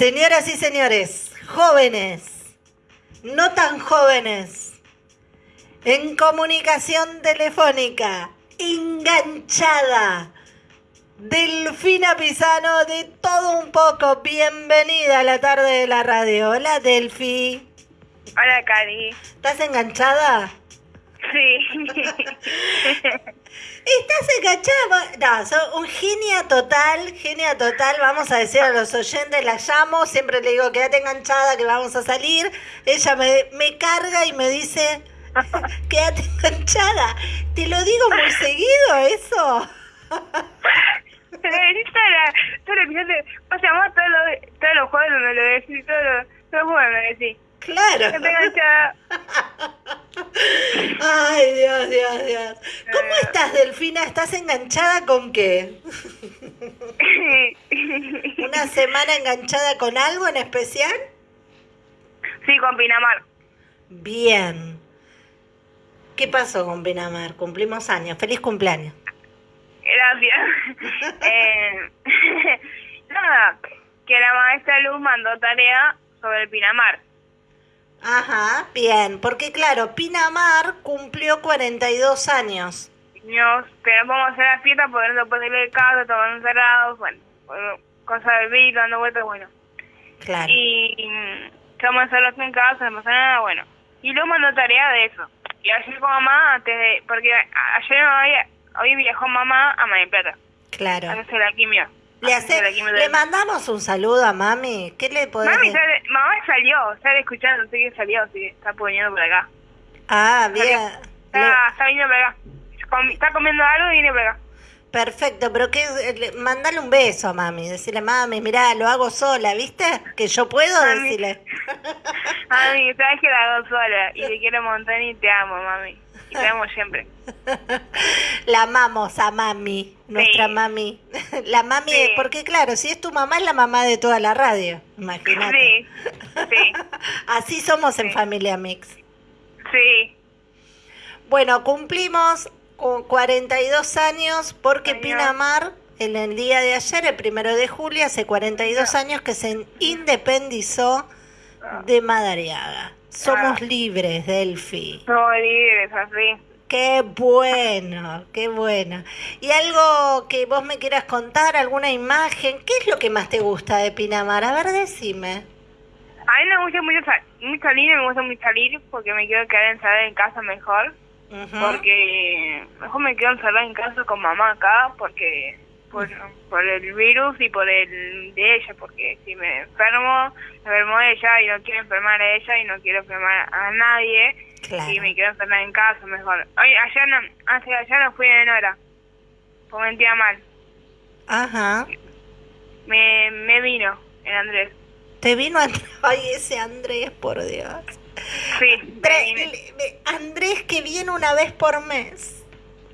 Señoras y señores, jóvenes, no tan jóvenes, en comunicación telefónica, enganchada, Delfina Pisano de todo un poco, bienvenida a la tarde de la radio. Hola Delfi. Hola Cari. ¿Estás enganchada? ¿Estás enganchada? No, sos un genia total, genia total. Vamos a decir a los oyentes, la llamo, siempre le digo, quédate enganchada, que vamos a salir. Ella me, me carga y me dice, quédate enganchada. Te lo digo muy seguido eso. Pero decís toda la, todo el episodio, o sea, vos todos los, todos los juegos me lo decís, todos los, todos los juegos me decís. Claro. Que te enganchada. Ay, Dios, Dios, Dios. ¿Cómo estás, Delfina? ¿Estás enganchada con qué? ¿Una semana enganchada con algo en especial? sí, con Pinamar. Bien. ¿Qué pasó con Pinamar? Cumplimos años. Feliz cumpleaños. Gracias. eh, nada, que la maestra Luz mandó tarea sobre el Pinamar. Ajá, bien. Porque claro, Pinamar cumplió 42 años. Nos, pero vamos a hacer la fiesta porque no se puede ir de casa, todos encerrados, bueno, cosas del virus, dando vueltas, bueno. Claro. Y mm, estamos encerrados en casa, no pasa nada, bueno. Y luego mandó tarea de eso. Y ayer con mamá, antes de, porque a- ayer no había, hoy viajó mamá a Mar Plata, a Claro. hacerse la quimio. Le, hace, mandamos un saludo a mami. ¿Qué le podés Mami, sale- mamá salió, sale escuchando, sé que salió, así que está poniendo por acá. Ah, bien. Le- Está, está viniendo por acá. Comi- está comiendo algo y viene por acá. Perfecto, pero que le- mandale un beso a mami, decirle, mami, mirá, lo hago sola, ¿viste? Que yo puedo Mami. decirle. Mami, sabes que la hago sola y te quiero un montón y te amo, mami. Y amo siempre. la amamos a mami, nuestra Sí. mami. La mami, Sí. porque claro, si es tu mamá, es la mamá de toda la radio, imagínate. Sí, sí, Así somos en. Familia Mix. sí. Bueno, cumplimos cu- 42 años porque. Pinamar, en el día de ayer, el primero de julio, hace 42 años que se independizó de Madariaga. Somos Ah. libres, Delphi. Somos libres, así. Qué bueno, qué bueno. ¿Y algo que vos me quieras contar, alguna imagen? ¿Qué es lo que más te gusta de Pinamar? A ver, decime. A mí me gusta mucho, mucho salir, me gusta mucho salir porque me quiero quedar encerrada en casa mejor. Porque mejor me quedo encerrada en casa con mamá acá porque por, por el virus y por el de ella. Porque si me enfermo, me enfermo ella y no quiero enfermar a ella y no quiero enfermar a nadie. Claro. Y me quedo encerrada en casa mejor. Oye, ayer no, hace ayer no fui en hora. Porque me sentía mal. Ajá. Me, me vino el Andrés. Te vino Andrés. Ay, ese Andrés, por Dios. Sí, Andrés que viene una vez por mes.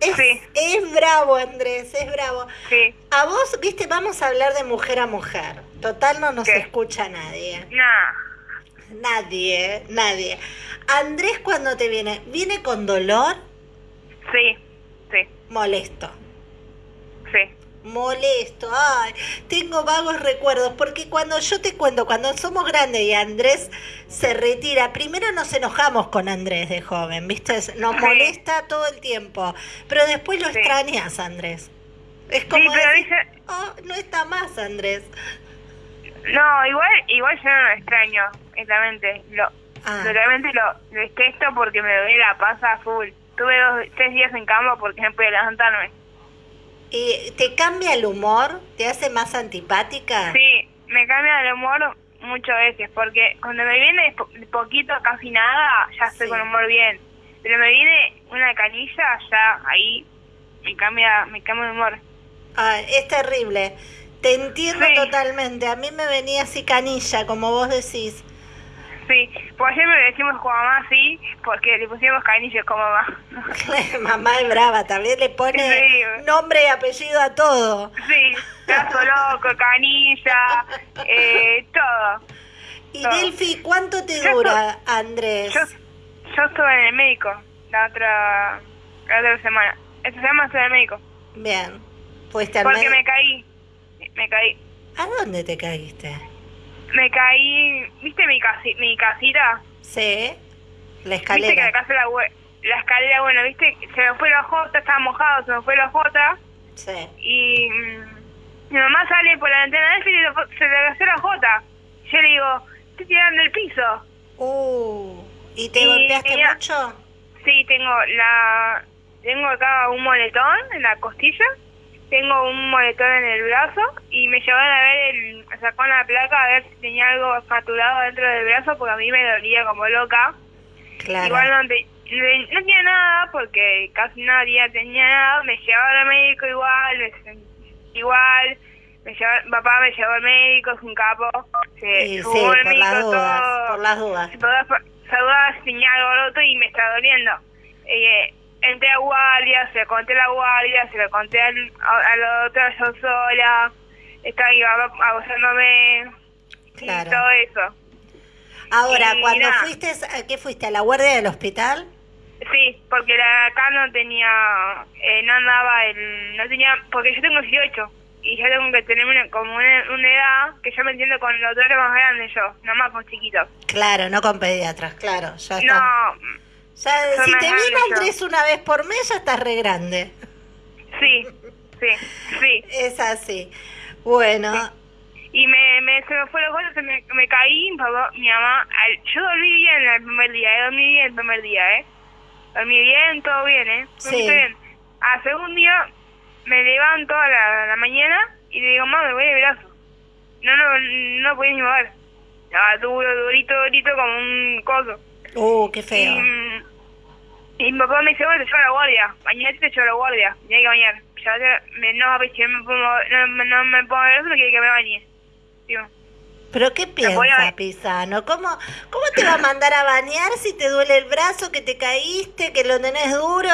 Es, Sí. es bravo, Andrés, es bravo. Sí. A vos, viste, vamos a hablar de mujer a mujer. Total no nos ¿Qué? escucha nadie. Nah. Nadie, nadie. Andrés cuando te viene, ¿viene con dolor? Sí. Sí. Molesto. Sí. Molesto, ay, tengo vagos recuerdos, porque cuando yo te cuento, cuando somos grandes y Andrés se retira, primero nos enojamos con Andrés de joven, ¿viste? Nos Sí. molesta todo el tiempo, pero después lo Sí. extrañas, Andrés. Es como pero decir, dice- oh, no está más, Andrés. No, igual, igual yo no lo extraño, exactamente. Lo, Ah. Realmente lo detesto porque me duele la panza full. Tuve dos, tres días en cama porque no pude levantarme. ¿Y te cambia el humor? ¿Te hace más antipática? Sí, me cambia el humor muchas veces porque cuando me viene po- poquito, casi nada, ya estoy Sí. con humor bien. Pero me viene una canilla, ya ahí me cambia, me cambia el humor. Ah, es terrible. Te entiendo Sí. totalmente. A mí me venía así canilla, como vos decís. Sí, por ayer me decimos con mamá así porque le pusimos canillas con mamá. Mamá es brava, también le pone Sí. nombre y apellido a todo. Sí, gato loco, canilla, eh, todo. Y Todo. Delphi, ¿cuánto te Yo dura, Andrés? Yo, yo estuve en el médico la otra, la otra semana. Esta semana estuve en el médico. Bien. Fuiste al Porque me caí. Me caí. ¿A dónde te caíste? Me caí, ¿viste mi, casi, mi casita? Sí. La ¿Viste que escalera. acá se la, la escalera, bueno, ¿viste? Se me fue la jota, estaba mojado, se me fue la jota Sí. y mm, mi mamá sale por la ventana de él y se le cayó la jota. Yo le digo, estoy tirando el piso. Uh. ¿Y te Y golpeaste tenía- mucho? Sí, tengo la tengo acá un moletón en la costilla, tengo un moletón en el brazo y me llevaron a ver, el, sacó la placa a ver si tenía algo fracturado dentro del brazo porque a mí me dolía como loca. Claro. Igual no, te- no, tenía nada porque casi nadie tenía nada, me llevaron al médico igual, me igual, me llevaron, papá me llevó al médico, es un capo, se Sí, sí, por las médico dudas, todo, por las dudas. si podés saludar, tenía algo roto y me está doliendo. Eh, entré a guardia, se lo conté a la guardia, se lo conté al, a, a la otra yo sola, estaba iba abusándome Claro. y todo eso. Ahora, y cuando nada. fuiste, ¿a qué fuiste? ¿A la guardia del hospital? Sí, porque la acá no tenía, eh, no andaba el, no tenía, porque yo tengo 18 y yo tengo que tener una, como una, una edad que yo me entiendo con los doctores más grandes yo, no más con chiquitos. Claro, no con pediatras, claro. Ya está. No, Ya, son si te yo. Andrés una vez por mes, ya estás re grande. sí, sí, sí. Es así. Bueno, Y me, me, se me fue los se me, me caí, mi papá, mi mamá, al- yo dormí bien el primer día, eh, dormí bien el primer día, ¿eh? Dormí bien, todo bien, ¿eh? Dormí Sí. bien. Al segundo día me levanto a la, a la mañana y le digo, mamá, me voy de brazo. No, no, no podía ni mover. Estaba duro, durito, durito como un coso. uh, qué feo. Y mi papá me dice, bueno, te llevo a la guardia. Mañana te llevo a la guardia. Tenía que bañar. Ya me, no, me pongo, no, me- no me pongo brazo, me quiere que me bañe. Digo, ¿Pero qué piensa Pisano? ¿Cómo, ¿Cómo te va a mandar a bañar si te duele el brazo, que te caíste, que lo tenés duro?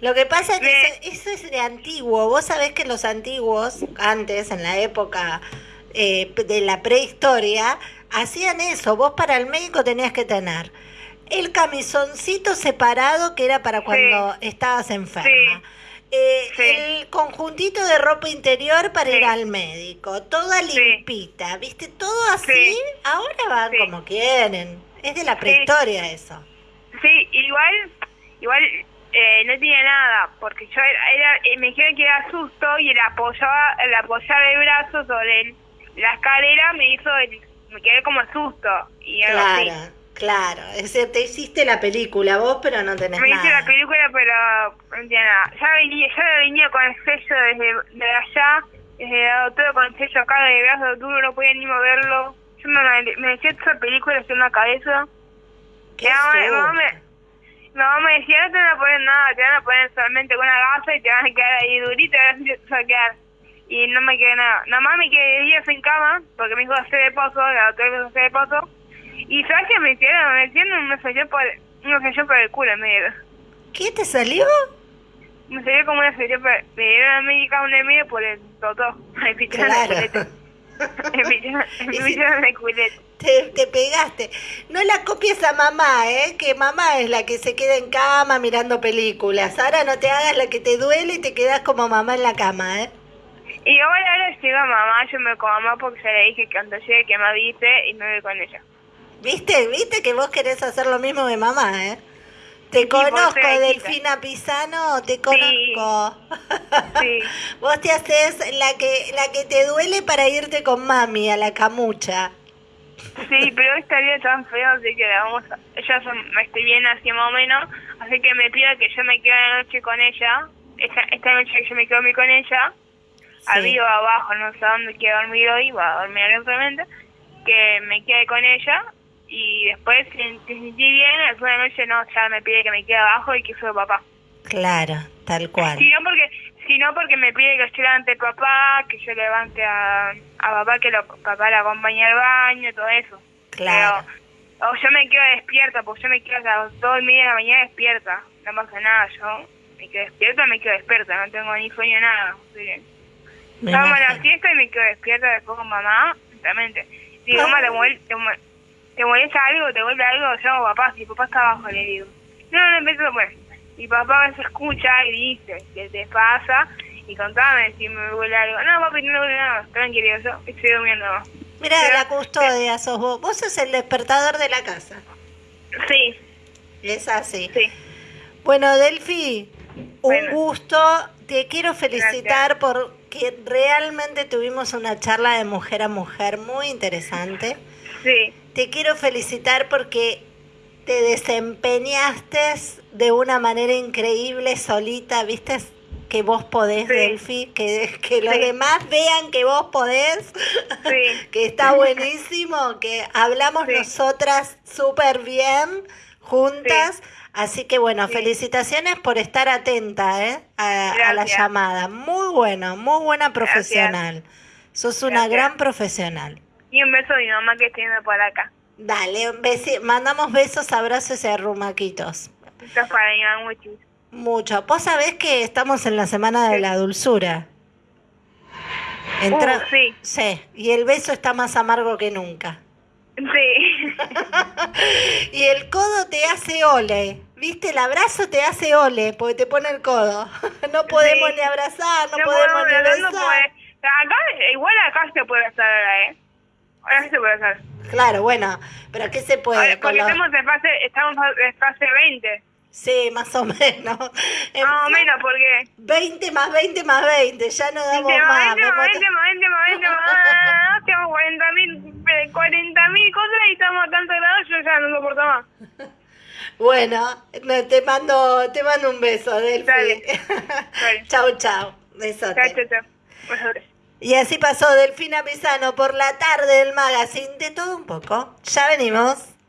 Lo que pasa es que Me- eso, eso es de antiguo. Vos sabés que los antiguos, antes, en la época eh, de la prehistoria, hacían eso. Vos para el médico tenías que tener el camisoncito separado que era para cuando estabas enferma. Sí. Eh, Sí. El conjuntito de ropa interior para ir al médico, toda limpita, ¿viste? Todo así, Sí. ahora van como quieren. Es de la prehistoria eso. Sí, igual, igual eh, no tenía nada, porque yo era, era eh, me dijeron que era susto y el apoyaba, el apoyar el brazo sobre el- la escalera me hizo, el- me quedé como susto y algo así. Claro, claro. Es decir, te hiciste la película vos, pero no tenés Me hice nada. la película, pero no tenía nada. Ya venía, ya venía con el sello desde de allá, desde la doctora con el sello acá de brazo duro, no podía ni moverlo. Yo me, me decía esa película en la cabeza. Qué susto. me, decía, no te van a poner nada, te van a poner solamente una gasa y te van a quedar ahí durito y te vas a quedar. Y no me quedé nada. Nada más me quedé días en cama, porque me dijo hacer de pozo, la doctora me dijo hacer de pozo. Y ¿sabes qué me hicieron? Me hicieron un selló por, un selló por el culo, me dieron. ¿Qué te salió? Me salió como una selló por, me dieron a médica un medio por el totó. Me picharon Claro. el culete. Me picharon, me picharon el culete. Te, te pegaste. No la copies a mamá, ¿eh? Que mamá es la que se queda en cama mirando películas. Ahora no te hagas la que te duele y te quedas como mamá en la cama, ¿eh? Y ahora, ahora llega mamá, yo me con mamá porque ya le dije que cuando llegue que me avise y me voy con ella. ¿Viste? ¿Viste que vos querés hacer lo mismo de mamá, eh? Te conozco. Delfina Pisano, te conozco. Sí. Vos te haces la que la que te duele para irte con mami a la camucha. Sí, pero esta día tan feo, así que la vamos a... Ella son- me estoy bien así más o menos, así que me pido que yo me quede la noche con ella. Esta, esta noche que yo me quedo con ella, arriba o abajo, no sé dónde quiero dormir hoy, voy a dormir simplemente, que me quede con ella y después si si sentí bien, después de la noche no, ya me pide que me quede abajo y que soy papá. Claro, tal cual. Si no porque, si no porque me pide que yo levante papá, que yo levante a, a papá, que lo, papá la acompañe al baño, todo eso. Claro. Pero, o yo me quedo despierta, porque yo me quedo hasta las dos y media de la mañana despierta. No pasa nada, yo me quedo despierta, me quedo despierta, no tengo ni sueño nada. Que, Me Estábamos en la fiesta y me quedo despierta después con mamá. Digo, Ah. mamá, ¿te, mol- te, mol- ¿te molesta algo? ¿Te vuelve algo? Yo hago papá, si papá está abajo, le digo. No, no, empiezo, bueno. Mi papá a veces escucha y dice, ¿qué te pasa? Y contame si me vuelve algo. No, papi, no me vuelve nada. Tranquilo, yo estoy durmiendo. Mira, Pero- la custodia sos vos. Vos sos el despertador de la casa. Sí, Es así. sí. Bueno, Delfi, un gusto. Te quiero felicitar porque realmente tuvimos una charla de mujer a mujer muy interesante. Sí, Te quiero felicitar porque te desempeñaste de una manera increíble solita, viste que vos podés, Sí. Delfi, que, que los Sí. demás vean que vos podés, Sí. que está buenísimo, que hablamos nosotras súper bien juntas. Así que bueno, felicitaciones por estar atenta ¿eh? a, a la llamada. Muy bueno, muy buena profesional. Sos una Gracias. gran profesional. Y un beso a mi mamá que está yendo por acá. Dale, un besi- mandamos besos, abrazos y arrumaquitos. Esto es para mi mamá muchis. Mucho. Vos sabés que estamos en la semana de Sí. la dulzura. Entra- Uh, sí. Sí, y el beso está más amargo que nunca. Sí. Y el codo te hace ole. ¿Viste? El abrazo te hace ole porque te pone el codo. No podemos Sí. ni abrazar, no, No podemos podemos ni hablar, no besar. puede. Acá, igual acá se puede hacer ahora, ¿eh? Ahora sí se puede hacer. Claro, bueno, pero ¿qué se puede? Con porque estamos en fase, estamos en fase 20. Sí, más o menos. En Más o menos, porque... 20 más 20 más 20, ya no damos 20 más. más 20 me más mata- 20 más 20 más 20 más... Tengo 40 mil 40 mil cosas y estamos a tanto grados, yo ya no soporto más. Bueno, no, te mando, te mando un beso, Delphi. Dale. Dale. chau, chau. Besote. Chao, chao, chao. Y así pasó Delfina Pisano por la tarde del magazine de todo un poco. Ya venimos.